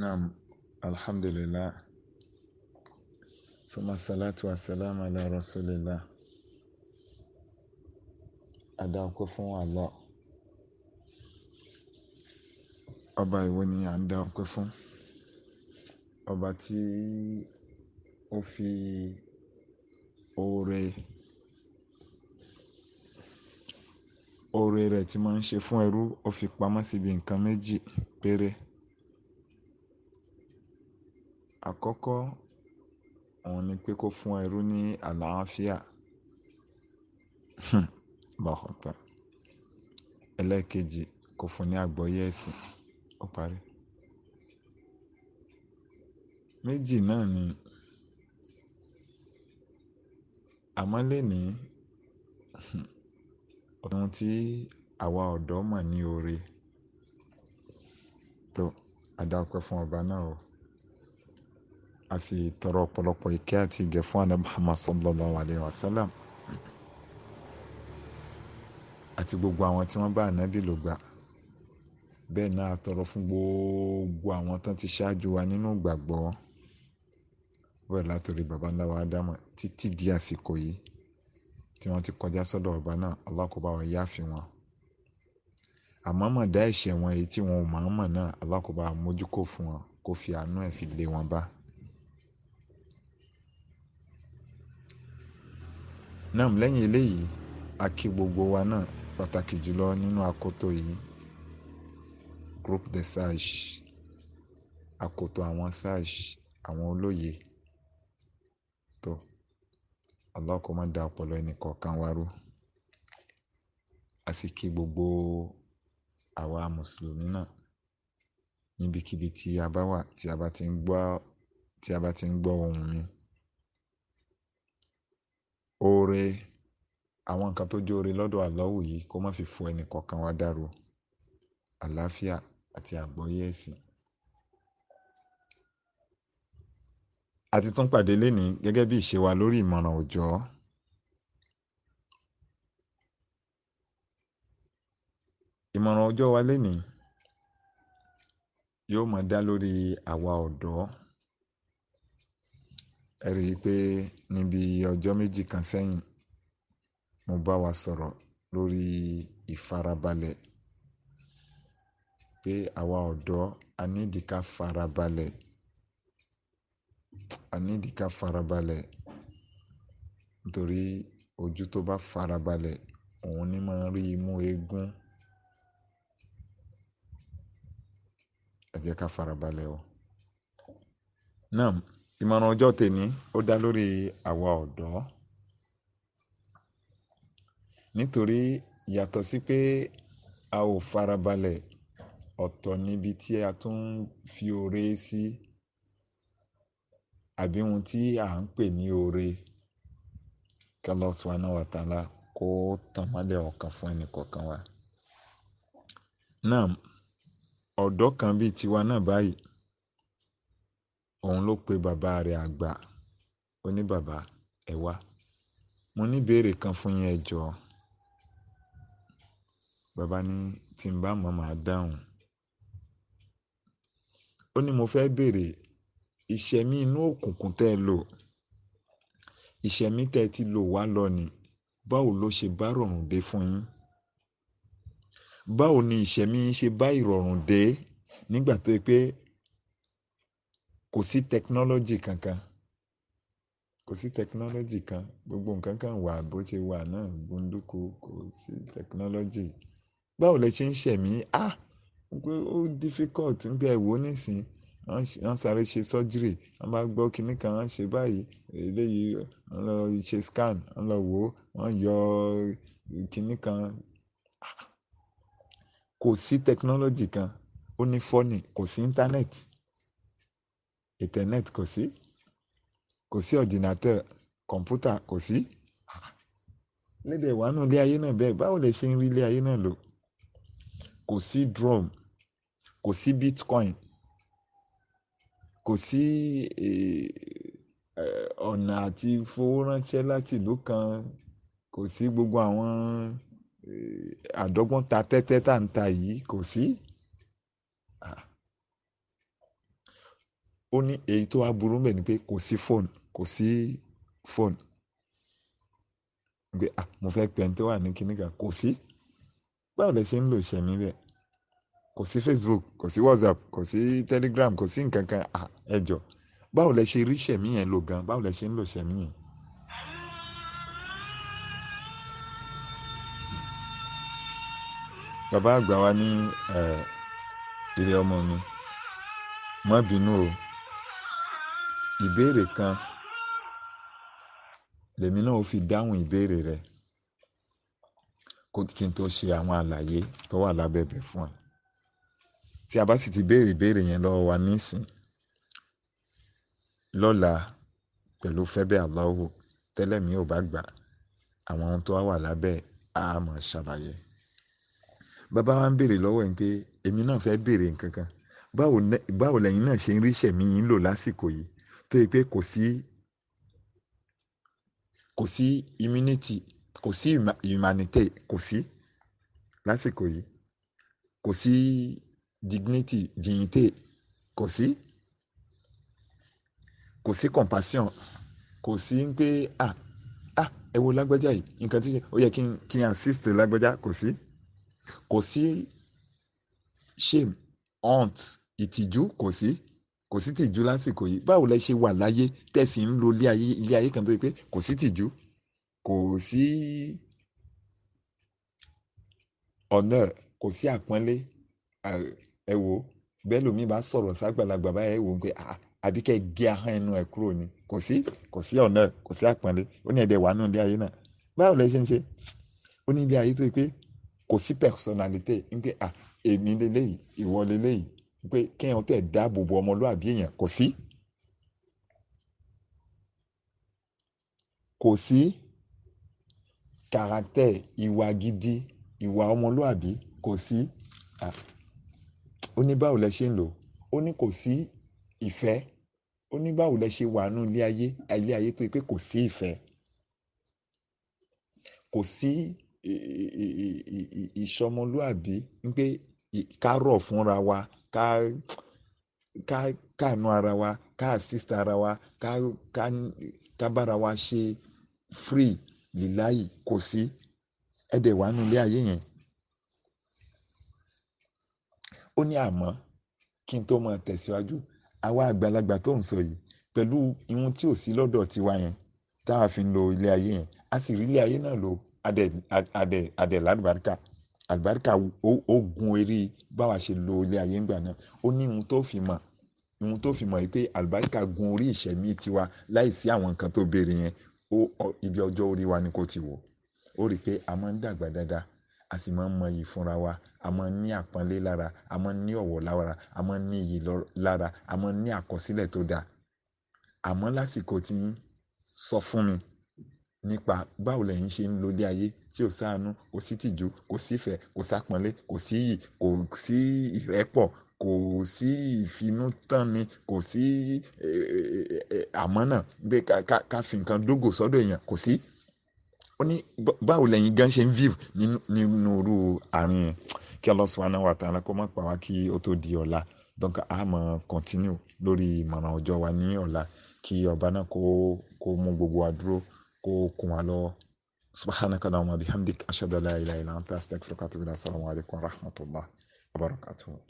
Naam, alhamdulillah. Suma salatu wa salam ala rasulillah. Adá ọpẹ́ fún Allah. Ọba ìwọ ni à ń dá ọpẹ́ fún. Ọba tí ó fi oore, oore rẹ̀ tí máa ń ṣe fún ẹrú, ó fi pamọ́ síbi nǹkan méjì péré. Àkọ́kọ́, òun ni pé kó fún ẹrú ní àlàáfíà. Allahu Akbar. Ẹlẹ́ẹ̀kejì, kó fún ní àgbọ́yé ẹ̀sìn. Ó parí. Méjì náà ni. Àmọ́ lénìí, ohun tí àwa ọ̀dọ́ mọ̀ ní oore. Tó, a dá ọpẹ́ fún ọba náà o. A sì tọrọ ọ̀pọ̀lọpọ̀ ìkẹ́ àti ìgẹ̀ fún Ànábì Muhammad sallallahu alaihi wasallam. Àti gbogbo àwọn tí wọ́n bá ànábì lò gbà. Bẹ́ẹ̀ náà tọrọ fún gbogbo àwọn tán ti ṣáájú wa nínú ìgbàgbọ́. Bẹ́ẹ̀ látòrí bàbá ńlá wa Ádámọ̀ títí di àsìkò yìí tí wọ́n ti kọjá sọ́dọ̀ ọba náà. Allah kó bá wa yááfì wọn. Àmọ́ mọ̀ dá ẹ̀ṣẹ̀ wọn èyí tí wọn ò mọ̀ mọ̀ náà. Allah kó bá wa mójúkò fún wọn, kó fi àánú ẹ̀ fi lé wọn bá. Naam, lẹ́yìn eléyìí, a kí gbogbo wa náà pàtàkì jùlọ nínú akoto yìí. Group de sage. Akoto àwọn sage, àwọn olóye. Tó, kó má dá ọpọlọ ẹni kọ̀ọ̀kan wa rú. A sì kí gbogbo àwa Mùsùlùmí náà níbikíbi tí a bá wà, tí a bá ti ń gbọ́, tí mi. Oore, àwọn nǹkan tó jẹ́ oore lọ́dọ̀ Allahu yìí kó má fi fo ẹni kọ̀ọ̀kan wa dàrú. Àlàáfíà àti àgbọ́yé ẹ̀sìn. A ti tún pàdé lénìí gẹ́gẹ́ bí ìṣe wa lórí ìmọ̀ràn òjọ́. Ìmọ̀ràn ọjọ́ wa lénìí yóò máa dá lórí àwa ọ̀dọ́. Ẹ rí i pé níbi ọjọ́ méjì kan sẹ́yìn, mo bá wa sọ̀rọ̀ lórí ìfarabalẹ̀. Pé àwa ọ̀dọ́ a need ká farabalẹ̀. A need ká farabalẹ̀. Nítorí ojú tó bá farabalẹ̀, òun ni máa rí imú eégún. Ẹ jẹ́ ká farabalẹ̀ o. Naam, ìmọ̀ràn ọjọ́ tèmi ó dá lórí àwa ọ̀dọ́. Nítorí yàtọ̀ sí pé a ò farabalẹ̀, ọ̀tọ̀ níbi tí a tún ń fi oore sí. Àbí ohun tí à ń pè ní oore. Kí Allah subhanahu wa ta'ala kó tàn mọ́lẹ̀ ọkàn fún ẹni wa. Naam, ọ̀dọ́ kan bí tiwa náà báyìí, òun ló pe bàbá rẹ̀ àgbà. Ó ní, "Bàbá, ẹ wá. Mo ní ìbéèrè kan fún yín ẹ jọ̀ọ́." Bàbá ní, "Tí ń bá mọ̀, màá dáhùn." Ó ní, "Mo fẹ́ bèèrè, ìṣẹ̀mí inú òkùnkùn tẹ lò, ìṣẹ̀mí tẹ ti lò wá lọ ni, báwo ló ṣe bá rọrùn dé fún yín? Báwo ni ìṣẹ̀mí yín ṣe bá ìrọ̀rùn dé nígbà tó pé kò sí technology kankan? Kò sí technology kan. Gbogbo nǹkan kan wà bó ṣe wà náà, gbóńdúkú, kò sí technology. Báwo lẹ ṣe ń ṣẹ̀mí? Ah! Pé ó difficult nígbà ẹ wò níìsín. Wọ́n sáré ṣe surgery, wọ́n bá gbọ́ kíní kan, wọ́n ṣe báyìí. Eléyìí, wọ́n lọ ṣe scan, wọ́n lọ wò, wọ́n yọ kíní kan. Kò sí technology kan. Ó ní funny, kò sí internet. Internet kò sí. Kò sí ordinateur, kọ̀m̀pútà kò sí. Lédè wá nù ilé ayé náà bẹ́ẹ̀. Báwo lẹ ṣe ń rí ilé ayé náà lò? Kò sí drum, kò sí Bitcoin, kò sí, ọ̀nà àti fowó ránṣẹ́ láti ìlú kan. Kò sí gbogbo àwọn, àdọ́gbọ́n ta tẹ́tẹ́ tà ń ta yìí, kò sí. Ó ní èyí tó wá burú mbẹ̀ ni pé kò sí fóònù kò sí fóònù pé ah mo fẹ́ pẹ́ tó wà ní kíní kò sí. Báwo lẹ ṣe ń lò ìṣẹ̀mí bẹ́ẹ̀? Kò sí Facebook kò sí WhatsApp kò sí Telegram kò sí nǹkan kan. Ah ẹ jọ. Báwo lẹ ṣe rí ìṣẹ̀mí yẹn lò gan? Báwo lẹ ṣe ń lò ìṣẹ̀mí yẹn. bàbá àgbà wa ní ìrẹ ọmọ mi má bínú o ìbéèrè kan. Lèmi náà ó fi dáhùn ìbéèrè rẹ. Kí n tó ṣe àwọn àlàyé tó wà lábẹ́bẹ̀ fún ẹ. Tí a bá sì ti béèrè ìbéèrè yẹn lọ́wọ́ wa nísìn lọ́la pẹ̀lú fẹ́bẹ́ Allahu tẹ́lẹ̀ mi ò bá gbà àwọn ohun tó wà lábẹ́ a máa ṣàlàyé. Bàbá wa ń béèrè lọ́wọ́ yín pé èmi náà fẹ́ béèrè nǹkan kan. Báwo lẹ́yìn náà ṣe ń rí ìṣẹ̀mí yín lò lásìkò yìí tó yẹ pé kò sí kò sí immunity kò sí humanity kò sí lásìkò yìí. Kò sí dignity dignité kò sí. Kò sí compassion kò sí pé ah ah ẹ wo lágbájá yìí nǹkan tí ó yẹ kí n kí n assist lágbájá kò sí. Kò sí shame aunt ìtìjú kò sí kò sí tìjú lásìkò yìí. Báwo lẹ ṣe wà láyé tẹ̀sí ń lo ilé ayé kan tó yẹ pé kò sí tìjú kò sí ọ̀nà kò sí àpọ́nlé. Ẹ wò bẹ́ẹ̀ lómi bá sọ̀rọ̀ ságbàlagbà báyẹn wò ó pé àbí kẹ́ gé ahọ́n ẹnu ẹ̀ kúrò ni. Kò sí kò sí ọ̀nà kò sí àpọ́nlé. Ó ní ẹ̀dẹ̀ wà nù ilé ayé náà. Báwo lẹ ṣe ń ṣe? Ó ní ilé ayé tó yẹ pé kò sí personality. Ń pé èmi lélẹ́yìí ìwọ lélẹ́yìí pé kéèyàn tẹ̀ dáàbò bo ọmọlúwàbí èèyàn kò sí. kò sí kàràtẹ̀ ìwà gidi ìwà ọmọlúwàbí kò sí. ó ní báwo lẹ ṣe ń lò ó? Ní kò sí ìfẹ́. Ó ní báwo lẹ ṣe wà nù ilé ayé ilé ayé tó yẹ pé kò sí ìfẹ́. Kò sí ìṣọmọlúàbí. Pé ká rọ̀ fúnra wa ká ká káànú ara wa ká assist ara wa ká ká ká bára wa ṣe free líláyì kò sí ẹ̀dẹ̀ wà nù ilé ayé yẹn. ó ní àmọ́ kí n tó máa tẹ̀síwájú àwa àgbàlagbà tó ń sọ yìí pẹ̀lú ihun tí ò sí lọ́dọ̀ tiwa yẹn táwa fi ń lo ilé ayé yẹn a sì rí ilé ayé náà lò adẹ adẹ adẹ lálùbáríkà àlùbáríkà ó gun eré báwa ṣe lo ilé ayé ńgbà náà. Ó ní ohun tó fi mọ̀ ohun tó fi mọ̀ yìí pé àlùbáríkà gun orí ìṣẹ̀mí tiwa láì àwọn nǹkan tó béèrè yẹn. Ó ibi ọjọ́ orí wa ni kò ti wò. Ó rí i pé a máa ń dàgbà dáadáa a sì máa ń mọ iyì fúnra wa a máa ń ní àpọ́nlé lára a máa ń ní ọ̀wọ̀ lára a máa ń ní iyì lára a máa ń ní àkọsílẹ̀ tó dáa. Àmọ́ lásìkò tí ń sọ fún mi nípa báwo lẹ̀yin ṣe ń lo ilé ayé tí ò sáànú kò sí tìjú kò sífẹ̀ kò sápọ́nlé kò sí iyì kò sí ìrẹ́pọ̀ kò sí ìfinútánni kò sí àmọ́nà pé ká fi nǹkan dógò sọ́dọ̀ èèyàn kò sí. ó ní báwo lẹ̀yin gan ṣe ń view nínú irú àárín yẹn? Kí Allah subhanahu wa ta'ala kó má pa wá kí ó tó di ọ̀la. Donc a máa continue lórí ìmọ̀ràn ọjọ́ wa ní ọ̀la. Kí ọba náà kó mú gbogbo wa وفقكم على سبحانك اللهم وبحمدك أشهد لا إله إلا أنت أستغفرك وأتوب إليك. السلام عليكم ورحمة الله وبركاته.